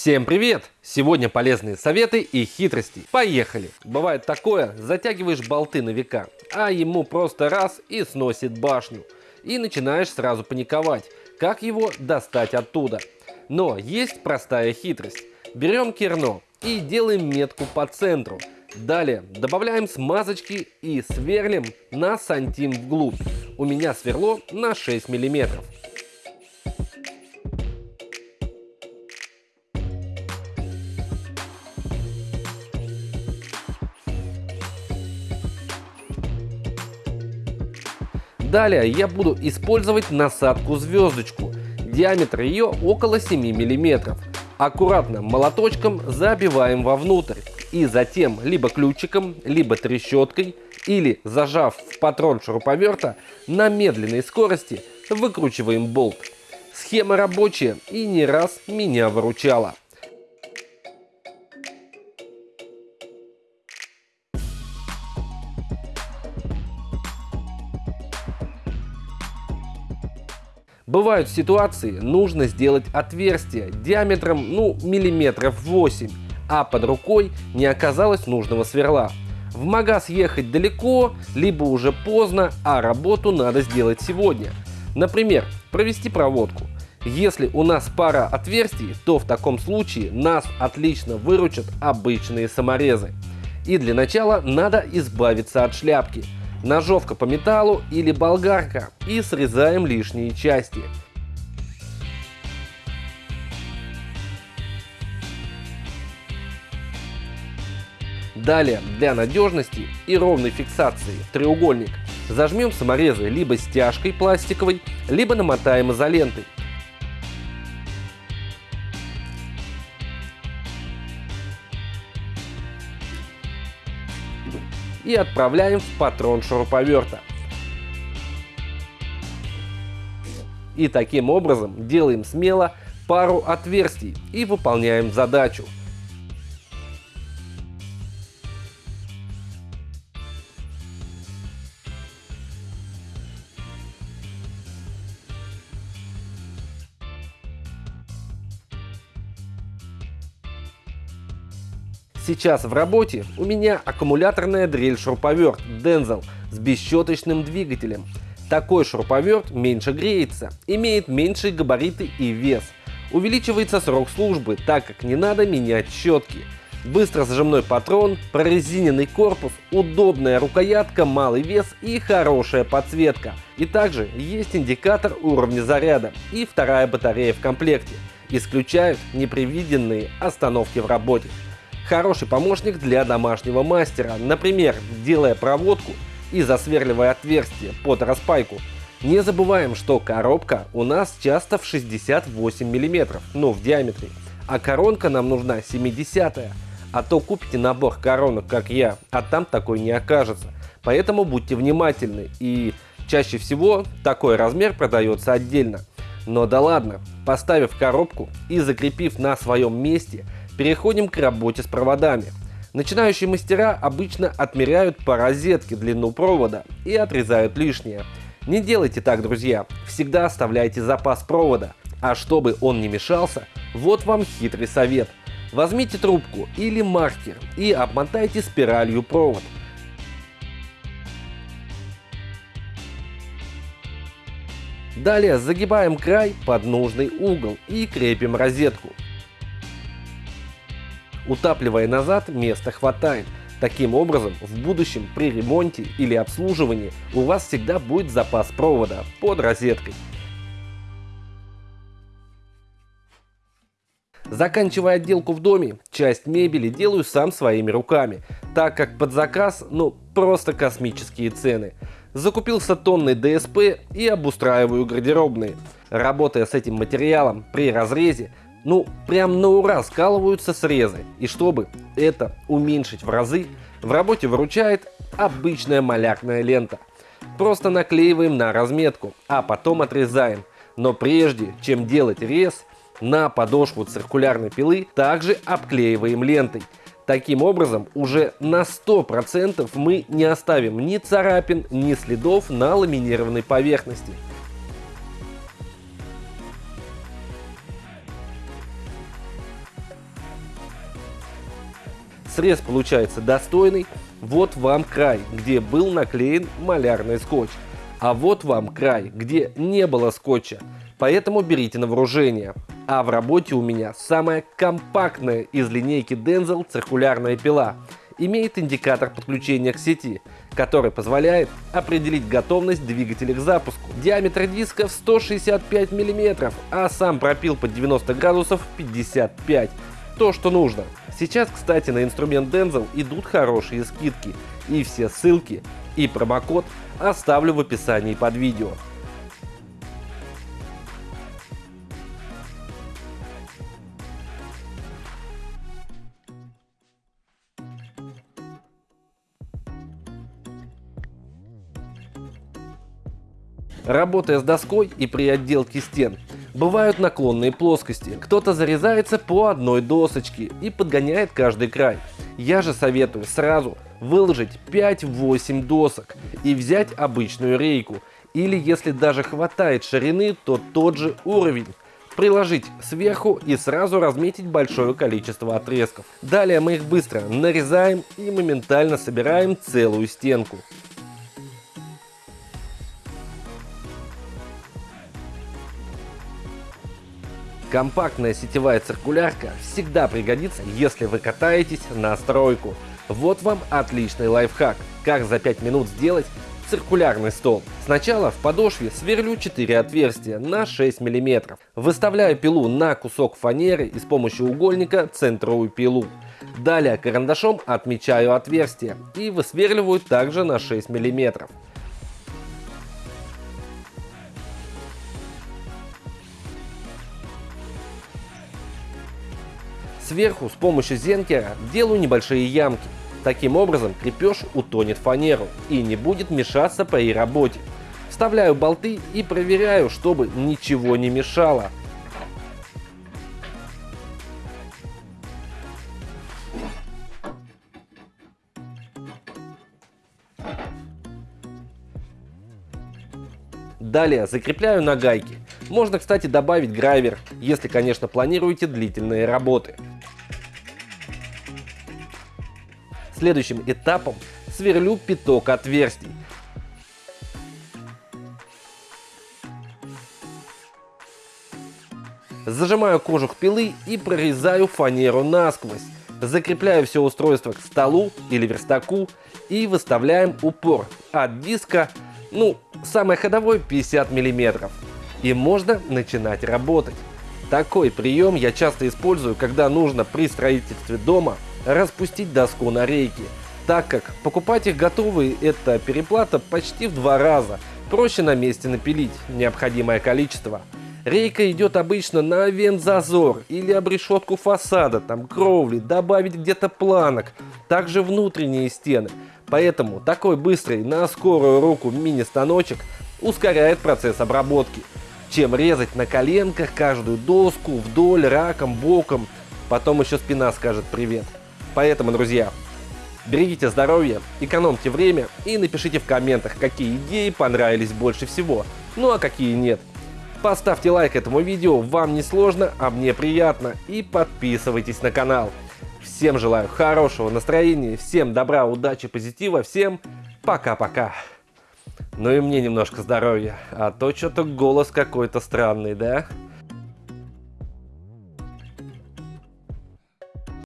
Всем привет! Сегодня полезные советы и хитрости. Поехали! Бывает такое, затягиваешь болты на века, а ему просто раз и сносит башню. И начинаешь сразу паниковать, как его достать оттуда. Но есть простая хитрость. Берем керно и делаем метку по центру. Далее добавляем смазочки и сверлим на сантим вглубь. У меня сверло на 6 миллиметров. Далее я буду использовать насадку звездочку. Диаметр ее около 7 мм. Аккуратно молоточком забиваем вовнутрь. И затем либо ключиком, либо трещоткой, или зажав в патрон шуруповерта, на медленной скорости выкручиваем болт. Схема рабочая и не раз меня выручала. Бывают ситуации, нужно сделать отверстие диаметром ну миллиметров 8, а под рукой не оказалось нужного сверла. В магаз ехать далеко, либо уже поздно, а работу надо сделать сегодня. Например, провести проводку. Если у нас пара отверстий, то в таком случае нас отлично выручат обычные саморезы. И для начала надо избавиться от шляпки – ножовка по металлу или болгарка и срезаем лишние части. Далее, для надежности и ровной фиксации треугольник зажмем саморезы либо стяжкой пластиковой, либо намотаем изолентой. И отправляем в патрон шуруповерта. И таким образом делаем смело пару отверстий и выполняем задачу. Сейчас в работе у меня аккумуляторная дрель-шуруповерт Denzel с бесщеточным двигателем. Такой шуруповерт меньше греется, имеет меньшие габариты и вес. Увеличивается срок службы, так как не надо менять щетки. Быстро зажимной патрон, прорезиненный корпус, удобная рукоятка, малый вес и хорошая подсветка. И также есть индикатор уровня заряда и вторая батарея в комплекте. Исключают непредвиденные остановки в работе хороший помощник для домашнего мастера, например, делая проводку и засверливая отверстие под распайку. Не забываем, что коробка у нас часто в 68 мм, ну в диаметре, а коронка нам нужна 70 -я. А то купите набор коронок, как я, а там такой не окажется. Поэтому будьте внимательны и чаще всего такой размер продается отдельно. Но да ладно, поставив коробку и закрепив на своем месте – Переходим к работе с проводами. Начинающие мастера обычно отмеряют по розетке длину провода и отрезают лишнее. Не делайте так, друзья, всегда оставляйте запас провода. А чтобы он не мешался, вот вам хитрый совет. Возьмите трубку или маркер и обмотайте спиралью провод. Далее загибаем край под нужный угол и крепим розетку. Утапливая назад, места хватает. Таким образом, в будущем при ремонте или обслуживании у вас всегда будет запас провода под розеткой. Заканчивая отделку в доме, часть мебели делаю сам своими руками, так как под заказ, ну, просто космические цены. Закупился тонны ДСП и обустраиваю гардеробные. Работая с этим материалом при разрезе, ну, прям на ура скалываются срезы. И чтобы это уменьшить в разы, в работе выручает обычная малярная лента. Просто наклеиваем на разметку, а потом отрезаем. Но прежде чем делать рез, на подошву циркулярной пилы также обклеиваем лентой. Таким образом, уже на 100% мы не оставим ни царапин, ни следов на ламинированной поверхности. Срез получается достойный. Вот вам край, где был наклеен малярный скотч. А вот вам край, где не было скотча. Поэтому берите на вооружение. А в работе у меня самая компактная из линейки Denzel циркулярная пила. Имеет индикатор подключения к сети, который позволяет определить готовность двигателя к запуску. Диаметр диска в 165 мм, а сам пропил под 90 градусов 55 то, что нужно. Сейчас, кстати, на инструмент Denzel идут хорошие скидки. И все ссылки и промокод оставлю в описании под видео. Работая с доской и при отделке стен, бывают наклонные плоскости. Кто-то зарезается по одной досочке и подгоняет каждый край. Я же советую сразу выложить 5-8 досок и взять обычную рейку. Или если даже хватает ширины, то тот же уровень приложить сверху и сразу разметить большое количество отрезков. Далее мы их быстро нарезаем и моментально собираем целую стенку. Компактная сетевая циркулярка всегда пригодится, если вы катаетесь на стройку. Вот вам отличный лайфхак, как за 5 минут сделать циркулярный стол. Сначала в подошве сверлю 4 отверстия на 6 мм. Выставляю пилу на кусок фанеры и с помощью угольника центрую пилу. Далее карандашом отмечаю отверстие и высверливаю также на 6 мм. Сверху с помощью зенкера делаю небольшие ямки. Таким образом крепеж утонет фанеру и не будет мешаться при работе. Вставляю болты и проверяю, чтобы ничего не мешало. Далее закрепляю на гайке. Можно, кстати, добавить грайвер, если, конечно, планируете длительные работы. Следующим этапом сверлю пяток отверстий. Зажимаю кожух пилы и прорезаю фанеру насквозь. Закрепляю все устройство к столу или верстаку и выставляем упор от диска, ну, самый ходовой 50 мм. И можно начинать работать. Такой прием я часто использую, когда нужно при строительстве дома распустить доску на рейки, так как покупать их готовые это переплата почти в два раза, проще на месте напилить необходимое количество. Рейка идет обычно на вент-зазор или обрешетку фасада, там кровли, добавить где-то планок, также внутренние стены. Поэтому такой быстрый на скорую руку мини-станочек ускоряет процесс обработки, чем резать на коленках каждую доску вдоль, раком, боком, потом еще спина скажет привет. Поэтому, друзья, берегите здоровье, экономьте время и напишите в комментах, какие идеи понравились больше всего, ну а какие нет. Поставьте лайк этому видео, вам не сложно, а мне приятно, и подписывайтесь на канал. Всем желаю хорошего настроения, всем добра, удачи, позитива, всем пока-пока. Ну и мне немножко здоровья, а то что-то голос какой-то странный, да?